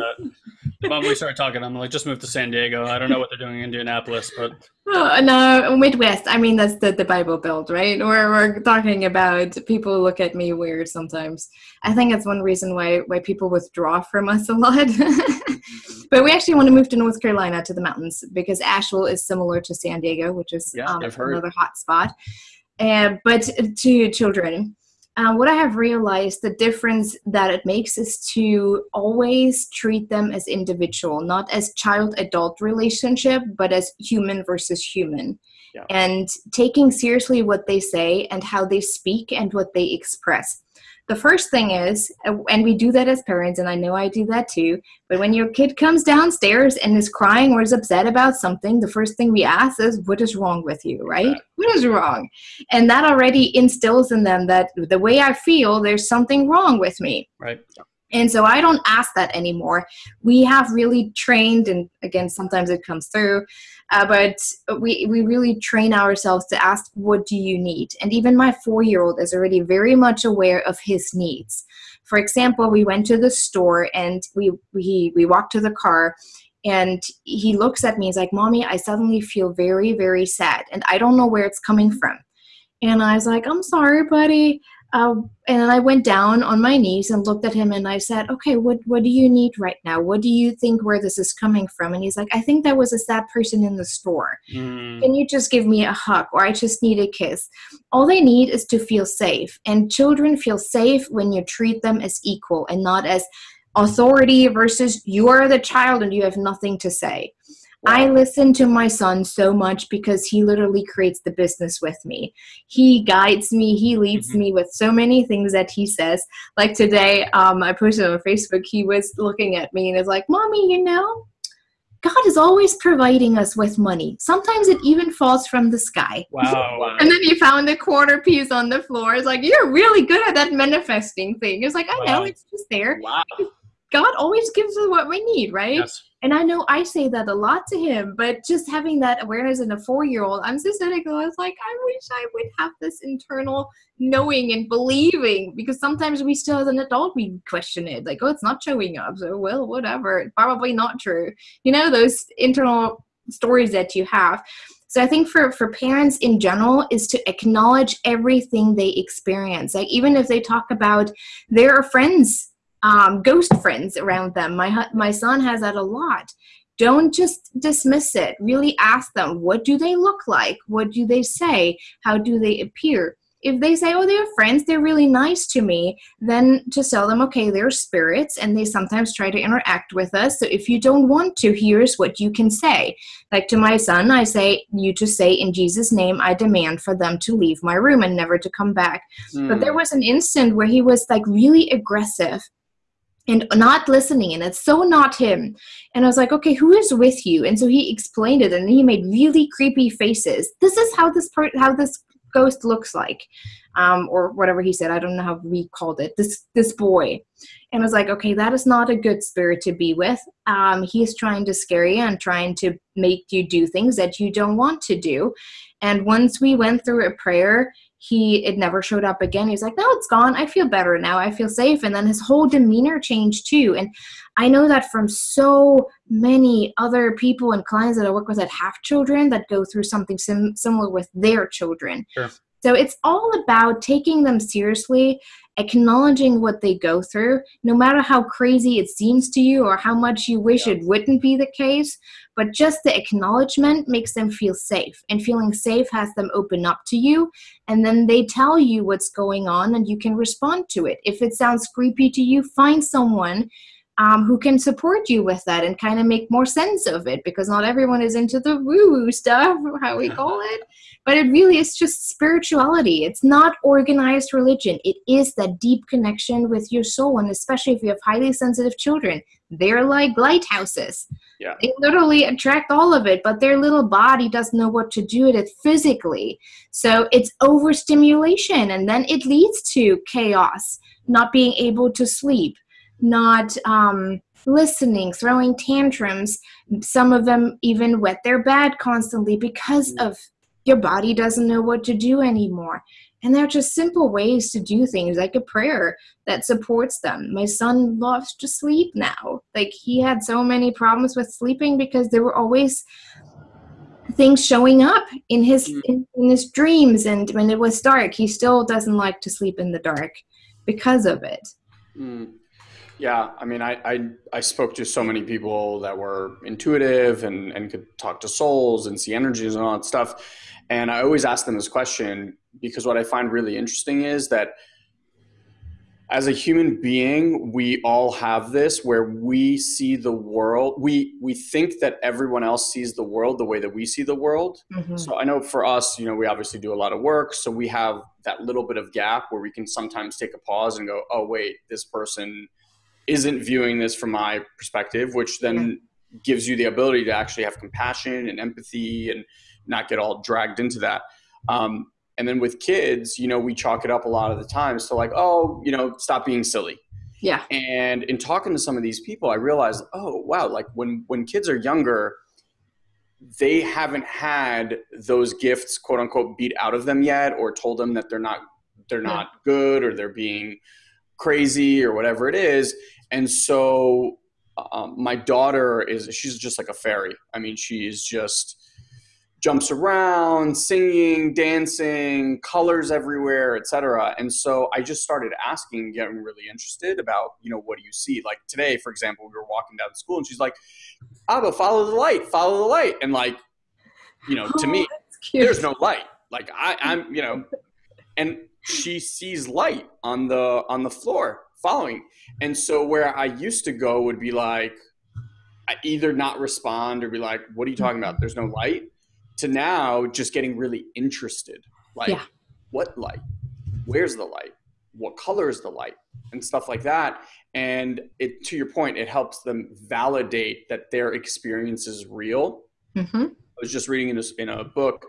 When we started talking, I'm like, just move to San Diego. I don't know what they're doing in Indianapolis, but oh, no, Midwest. I mean, that's the, the Bible Belt, right? We're we're talking about people look at me weird sometimes. I think that's one reason why why people withdraw from us a lot. but we actually want to move to North Carolina to the mountains because Asheville is similar to San Diego, which is yeah, um, another hot spot. Uh, but to children, uh, what I have realized the difference that it makes is to always treat them as individual, not as child adult relationship, but as human versus human. Yeah. And taking seriously what they say and how they speak and what they express the first thing is, uh, and we do that as parents, and I know I do that too, but when your kid comes downstairs and is crying or is upset about something, the first thing we ask is, What is wrong with you, right? What is wrong? And that already instills in them that the way I feel, there's something wrong with me. Right. And so I don't ask that anymore. We have really trained, and again, sometimes it comes through, uh, but we, we really train ourselves to ask, what do you need? And even my four year old is already very much aware of his needs. For example, we went to the store and we, we, we walked to the car and he looks at me he's like mommy i suddenly feel very very sad and i don't know where it's coming from and i was like i'm sorry buddy uh, and I went down on my knees and looked at him and I said, "Okay, what what do you need right now? What do you think where this is coming from?" And he's like, "I think that was a sad person in the store. Mm. Can you just give me a hug or I just need a kiss?" All they need is to feel safe, and children feel safe when you treat them as equal and not as authority versus you are the child and you have nothing to say. I listen to my son so much because he literally creates the business with me. He guides me, he leads mm-hmm. me with so many things that he says. Like today, um, I posted on Facebook, he was looking at me and is like, Mommy, you know, God is always providing us with money. Sometimes it even falls from the sky. Wow. and then he found a quarter piece on the floor. It's like, You're really good at that manifesting thing. It's like, I wow. know, it's just there. Wow. God always gives us what we need, right? Yes. And I know I say that a lot to him, but just having that awareness in a four year old, I'm so cynical. I was like, I wish I would have this internal knowing and believing because sometimes we still, as an adult, we question it like, oh, it's not showing up. So, well, whatever. Probably not true. You know, those internal stories that you have. So I think for for parents in general is to acknowledge everything they experience. Like even if they talk about their friends um, ghost friends around them. My my son has that a lot. Don't just dismiss it. Really ask them, what do they look like? What do they say? How do they appear? If they say, oh, they're friends, they're really nice to me, then to tell them, okay, they're spirits and they sometimes try to interact with us. So if you don't want to, here's what you can say. Like to my son, I say, you just say, in Jesus' name, I demand for them to leave my room and never to come back. Mm. But there was an instant where he was like really aggressive and not listening and it's so not him. And i was like okay who is with you? And so he explained it and he made really creepy faces. This is how this part how this ghost looks like um, or whatever he said. I don't know how we called it. This this boy. And i was like okay that is not a good spirit to be with. Um, he's trying to scare you and trying to make you do things that you don't want to do. And once we went through a prayer he it never showed up again. He's like no it's gone. I feel better now. I feel safe. And then his whole demeanor changed too. And i know that from so many other people and clients that i work with that have children that go through something sim- similar with their children. Sure. so it's all about taking them seriously acknowledging what they go through, no matter how crazy it seems to you or how much you wish yeah. it wouldn't be the case. But just the acknowledgement makes them feel safe, and feeling safe has them open up to you. And then they tell you what's going on, and you can respond to it. If it sounds creepy to you, find someone um, who can support you with that and kind of make more sense of it because not everyone is into the woo woo stuff, how we call it. But it really is just spirituality. It's not organized religion. It is that deep connection with your soul. And especially if you have highly sensitive children, they're like lighthouses. Yeah. They literally attract all of it, but their little body doesn't know what to do with it physically. So it's overstimulation, and then it leads to chaos, not being able to sleep not um, listening, throwing tantrums. Some of them even wet their bed constantly because of your body doesn't know what to do anymore. And they're just simple ways to do things like a prayer that supports them. My son loves to sleep now. Like he had so many problems with sleeping because there were always things showing up in his mm. in, in his dreams and when it was dark he still doesn't like to sleep in the dark because of it mm. Yeah, I mean, I, I, I spoke to so many people that were intuitive and and could talk to souls and see energies and all that stuff, and I always ask them this question because what I find really interesting is that as a human being, we all have this where we see the world. We we think that everyone else sees the world the way that we see the world. Mm-hmm. So I know for us, you know, we obviously do a lot of work, so we have that little bit of gap where we can sometimes take a pause and go, "Oh, wait, this person." Isn't viewing this from my perspective, which then gives you the ability to actually have compassion and empathy and not get all dragged into that. Um, and then with kids, you know, we chalk it up a lot of the times to like, oh, you know, stop being silly. Yeah. And in talking to some of these people, I realized, oh, wow, like when when kids are younger, they haven't had those gifts, quote unquote, beat out of them yet, or told them that they're not they're not yeah. good or they're being crazy or whatever it is. And so um, my daughter is she's just like a fairy. I mean, she's just jumps around, singing, dancing, colors everywhere, etc. And so I just started asking, getting really interested about, you know, what do you see? Like today, for example, we were walking down to school and she's like, Abba, follow the light, follow the light. And like, you know, to oh, me, there's no light. Like I, I'm, you know, and she sees light on the on the floor following. And so where I used to go would be like, I either not respond or be like, what are you talking about? There's no light to now just getting really interested. Like, yeah. what light? Where's the light? What color is the light? And stuff like that. And it, to your point, it helps them validate that their experience is real. Mm-hmm. I was just reading in a, in a book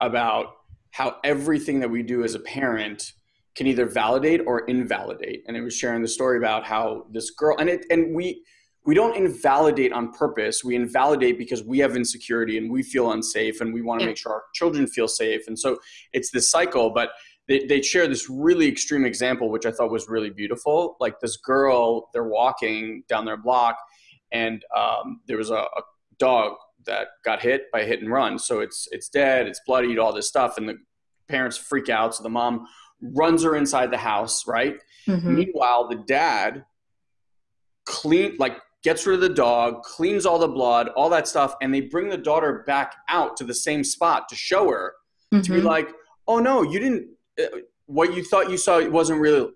about how everything that we do as a parent can either validate or invalidate. And it was sharing the story about how this girl and it and we we don't invalidate on purpose. We invalidate because we have insecurity and we feel unsafe and we want to yeah. make sure our children feel safe. And so it's this cycle, but they, they share this really extreme example, which I thought was really beautiful. Like this girl, they're walking down their block and um, there was a, a dog that got hit by hit and run. So it's, it's dead, it's bloodied, all this stuff. And the parents freak out. So the mom runs her inside the house, right? Mm-hmm. Meanwhile, the dad clean like gets rid of the dog, cleans all the blood, all that stuff, and they bring the daughter back out to the same spot to show her mm-hmm. to be mm-hmm. like, "Oh no, you didn't. Uh, what you thought you saw wasn't real."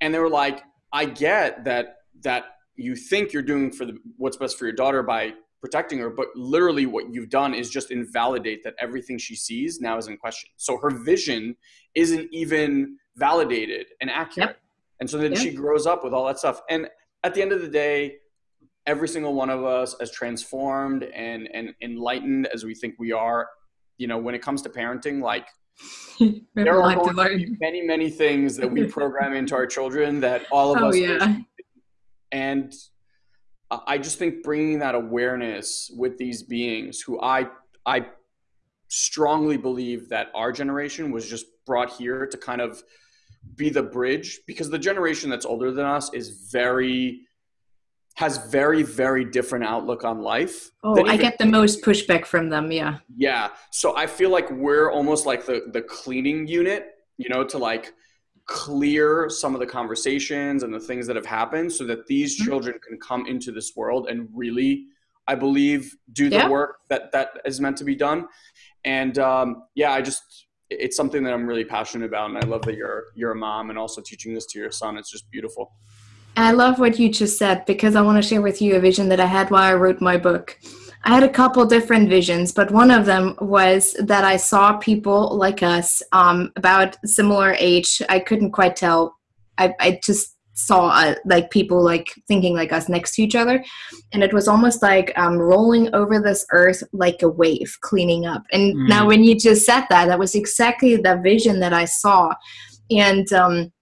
And they were like, "I get that that you think you're doing for the, what's best for your daughter by protecting her, but literally what you've done is just invalidate that everything she sees now is in question. So her vision isn't even validated and accurate." Yep. And so then yep. she grows up with all that stuff. And at the end of the day, every single one of us, as transformed and and enlightened as we think we are, you know, when it comes to parenting, like there are going to be many many things that we program into our children that all of oh, us. Yeah. And I just think bringing that awareness with these beings, who I I strongly believe that our generation was just brought here to kind of be the bridge because the generation that's older than us is very has very very different outlook on life oh i get the most pushback from them yeah. Yeah so i feel like we're almost like the the cleaning unit you know to like clear some of the conversations and the things that have happened so that these mm-hmm. children can come into this world and really i believe do the yeah. work that that is meant to be done and um, yeah i just it's something that I'm really passionate about, and I love that you're you're a mom and also teaching this to your son. It's just beautiful. I love what you just said because I want to share with you a vision that I had while I wrote my book. I had a couple different visions, but one of them was that I saw people like us, um, about similar age. I couldn't quite tell. I, I just saw uh, like people like thinking like us next to each other and it was almost like um, rolling over this earth like a wave cleaning up and mm. now when you just said that that was exactly the vision that i saw and um,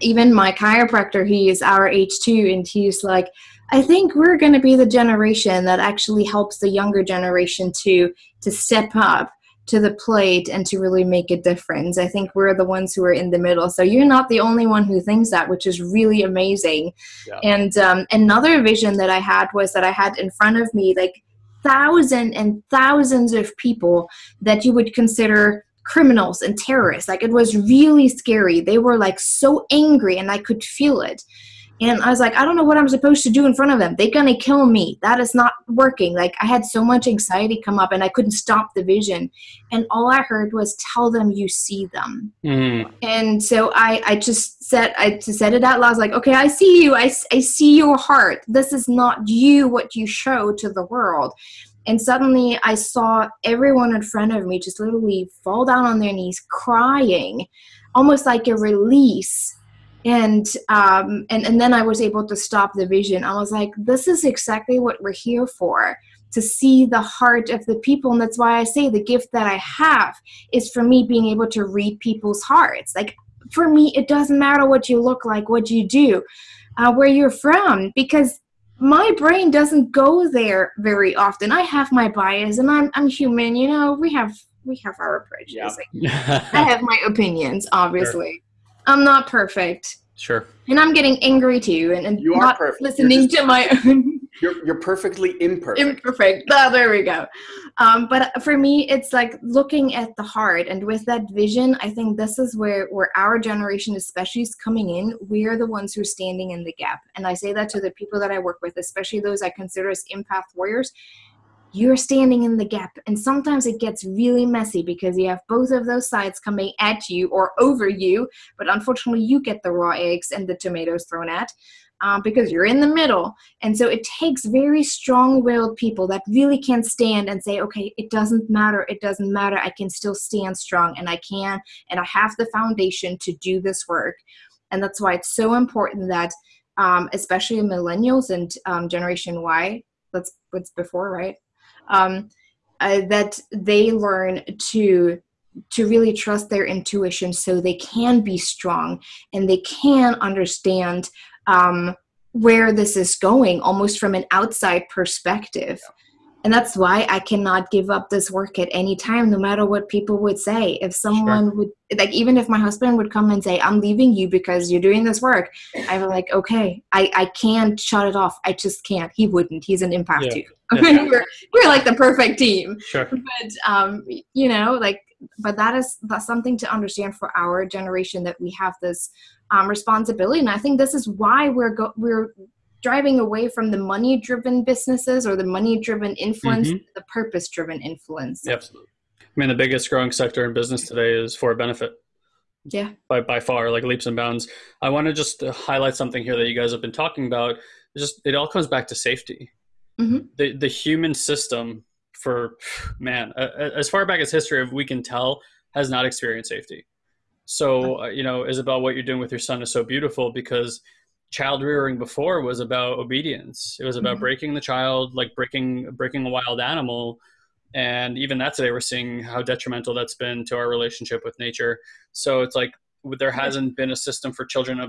even my chiropractor he is our age too and he's like i think we're going to be the generation that actually helps the younger generation to to step up to the plate and to really make a difference. I think we're the ones who are in the middle. So you're not the only one who thinks that, which is really amazing. Yeah. And um, another vision that I had was that I had in front of me like thousands and thousands of people that you would consider criminals and terrorists. Like it was really scary. They were like so angry and I could feel it. And I was like, I don't know what I'm supposed to do in front of them. They're going to kill me. That is not working. Like, I had so much anxiety come up and I couldn't stop the vision. And all I heard was, tell them you see them. Mm. And so I, I just said, I just said it out loud. I was like, okay, I see you. I, I see your heart. This is not you, what you show to the world. And suddenly I saw everyone in front of me just literally fall down on their knees crying, almost like a release and um, and and then I was able to stop the vision. I was like, this is exactly what we're here for to see the heart of the people and that's why i say the gift that i have is for me being able to read people's hearts like for me it doesn't matter what you look like what you do uh, where you're from because my brain doesn't go there very often i have my bias and i'm, I'm human you know we have we have our prejudices yeah. i have my opinions obviously. I'm not perfect. Sure. And I'm getting angry too, and, and You are not perfect. You're listening just- to my own You're you're perfectly imperfect. imperfect. Ah, there we go. Um, but for me, it's like looking at the heart, and with that vision, I think this is where where our generation, especially, is coming in. We are the ones who are standing in the gap, and I say that to the people that I work with, especially those I consider as empath warriors. You're standing in the gap, and sometimes it gets really messy because you have both of those sides coming at you or over you. But unfortunately, you get the raw eggs and the tomatoes thrown at um, because you're in the middle. And so it takes very strong willed people that really can stand and say, okay, it doesn't matter. It doesn't matter. I can still stand strong and I can, and I have the foundation to do this work. And that's why it's so important that, um, especially millennials and um, Generation Y, that's what's before, right? Um, uh, that they learn to to really trust their intuition so they can be strong and they can understand um, where this is going almost from an outside perspective and that's why i cannot give up this work at any time no matter what people would say. If someone would like even if my husband would come and say i'm leaving you because you're doing this work i'm like okay i i can't shut it off. I just can't. He wouldn't. He's an impact Yeah. we're, we're like the perfect team. Sure. but um you know like but that is that's something to understand for our generation that we have this um, responsibility. And i think this is why we're go- we're driving away from the money driven businesses or the money driven influence Mhm. the purpose driven influence Yep. I mean, the biggest growing sector in business today is for a benefit. yeah by, by far, like leaps and bounds. I want to just uh, highlight something here that you guys have been talking about. It's just it all comes back to safety. Mhm. The the human system, for man, as far back as history we can tell, has not experienced safety. So uh, you know, Isabel, what you're doing with your son is so beautiful because child rearing before was about obedience. It was about Mhm. breaking the child, like breaking breaking a wild animal. And even that today, we're seeing how detrimental that's been to our relationship with nature. So it's like there hasn't been a system for children to,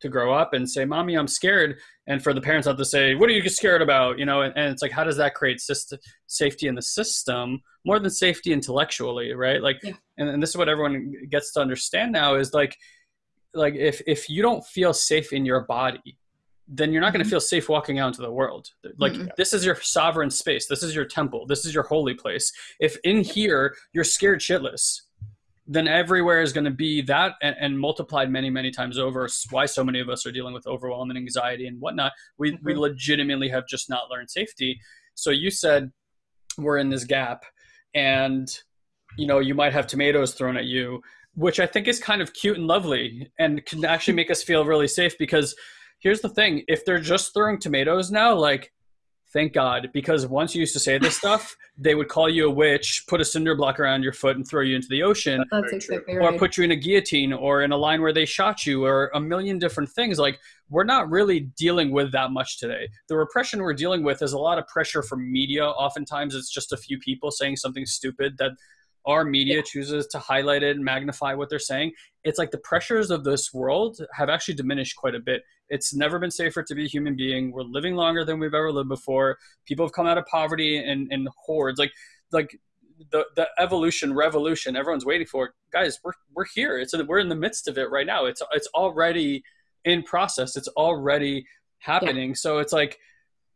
to grow up and say, "Mommy, I'm scared," and for the parents not to say, "What are you scared about?" You know, and, and it's like, how does that create system, safety in the system more than safety intellectually, right? Like, Yeah. and, and this is what everyone gets to understand now is like, like if if you don't feel safe in your body, then you're not going to Mhm. feel safe walking out into the world. Like Mm-mm. this is your sovereign space. This is your temple. This is your holy place. If in here you're scared shitless, then everywhere is going to be that and, and multiplied many many times over. Why so many of us are dealing with overwhelm and anxiety and whatnot. We we Mhm. legitimately have just not learned safety. So you said we're in this gap, and you know you might have tomatoes thrown at you, which I think is kind of cute and lovely, and can actually make us feel really safe because here's the thing. If they're just throwing tomatoes now like thank god because once you used to say this stuff they would call you a witch put a cinder block around your foot and throw you into the ocean that's Very true. exactly or put you in a guillotine or in a line where they shot you or a million different things. Like we're not really dealing with that much today. The repression we're dealing with is a lot of pressure from media. Oftentimes it's just a few people saying something stupid that our media chooses to highlight it and magnify what they're saying it's like the pressures of this world have actually diminished quite a bit. It's never been safer to be a human being. We're living longer than we've ever lived before. People have come out of poverty in, in hordes. Like like the, the evolution revolution everyone's waiting for it. guys we're, we're here. It's we're in the midst of it right now. It's it's already in process. It's already happening. So it's like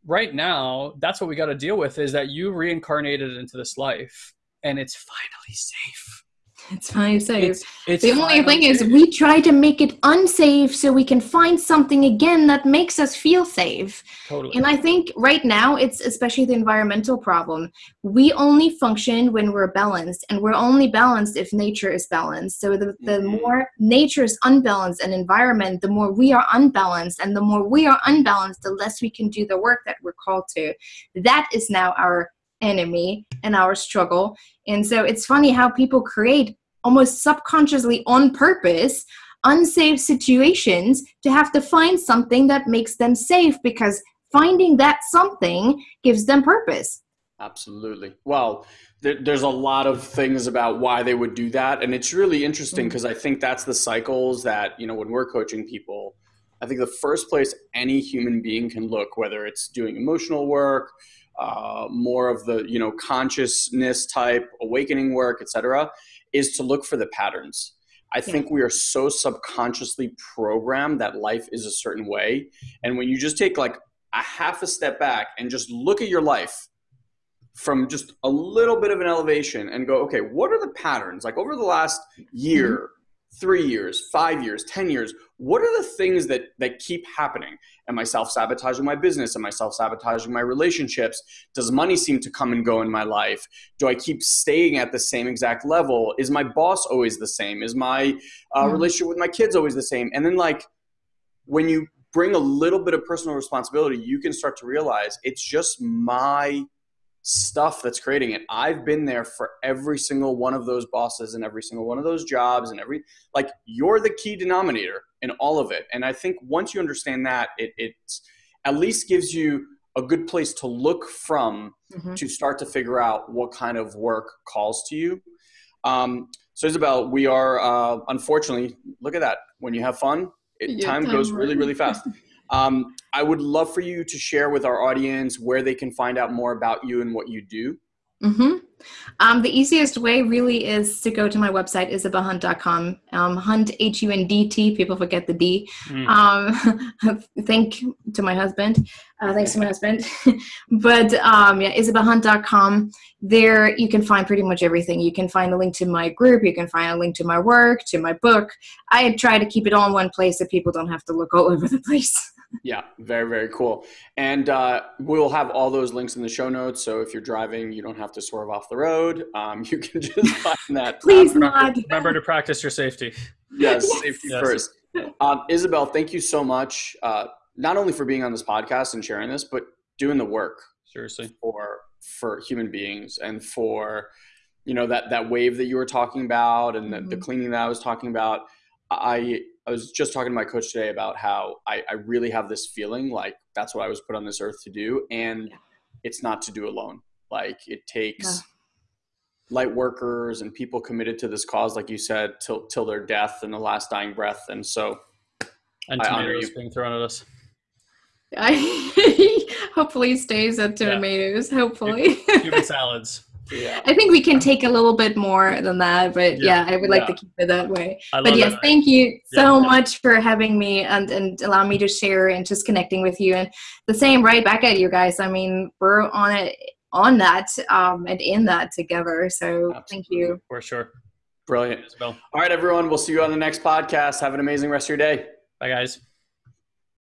right now that's what we got to deal with is that you reincarnated into this life and it's finally safe it's finally safe it's, it's the only thing is we try to make it unsafe so we can find something again that makes us feel safe totally And I think right now, it's especially the environmental problem. We only function when we're balanced, and we're only balanced if nature is balanced. So the, the Mhm. more nature is unbalanced and environment, the more we are unbalanced. And the more we are unbalanced, the less we can do the work that we're called to. That is now our enemy and our struggle. And so it's funny how people create almost subconsciously on purpose unsafe situations to have to find something that makes them safe because finding that something gives them purpose. Absolutely. Well, there, there's a lot of things about why they would do that, and it's really interesting Mm. because I think that's the cycles that you know when we're coaching people. I think the first place any human being can look, whether it's doing emotional work, uh, more of the you know consciousness type awakening work, etc., is to look for the patterns. I think we are so subconsciously programmed that life is a certain way. And when you just take like a half a step back and just look at your life from just a little bit of an elevation and go, okay, what are the patterns? Like over the last year, mm-hmm. three years, five years, 10 years, what are the things that, that keep happening? Am I self sabotaging my business? Am I self sabotaging my relationships? Does money seem to come and go in my life? Do I keep staying at the same exact level? Is my boss always the same? Is my uh, mm-hmm. relationship with my kids always the same? And then, like, when you bring a little bit of personal responsibility, you can start to realize it's just my stuff that's creating it. I've been there for every single one of those bosses and every single one of those jobs and every like you're the key denominator in all of it. And I think once you understand that, it it at least gives you a good place to look from mm-hmm. to start to figure out what kind of work calls to you. Um, so Isabel, we are uh, unfortunately look at that. When you have fun, it, time, time goes really really fast. Um, I would love for you to share with our audience where they can find out more about you and what you do. Mm-hmm. Um, the easiest way really is to go to my website, isabelhundt.com. Um, Hundt, H U N D T, people forget the D. Mm. Um, thank to my husband. Uh, thanks to my husband. but um, yeah, isabelhundt.com. There you can find pretty much everything. You can find a link to my group. You can find a link to my work, to my book. I try to keep it all in one place so people don't have to look all over the place yeah, very, very cool. And uh, we'll have all those links in the show notes. So if you're driving, you don't have to swerve off the road. Um, you can just find that. Please not. Remember to practice your safety. Yes, yes. safety yes. first. Um, Isabel, thank you so much, uh, not only for being on this podcast and sharing this, but doing the work. Seriously. For for human beings and for you know that that wave that you were talking about and mm-hmm. the, the mm-hmm. cleaning that I was talking about. I I was just talking to my coach today about how I, I really have this feeling like that's what I was put on this earth to do. And yeah. it's not to do alone. Like it takes yeah. light workers and people committed to this cause, like you said, till till their death and the last dying breath. And so and I tomatoes being thrown at us. I hopefully stays at tomatoes. Yeah. Hopefully. Cuban salads. Yeah. I think we can take a little bit more than that, but yeah, yeah I would like yeah. to keep it that way. But yes, that. thank you so much for having me and, and allow me to share and just connecting with you. And the same right back at you guys. I mean, we're on it on that um, and in that together. So Absolutely. thank you. For sure. Brilliant. All right, everyone. We'll see you on the next podcast. Have an amazing rest of your day. Bye, guys.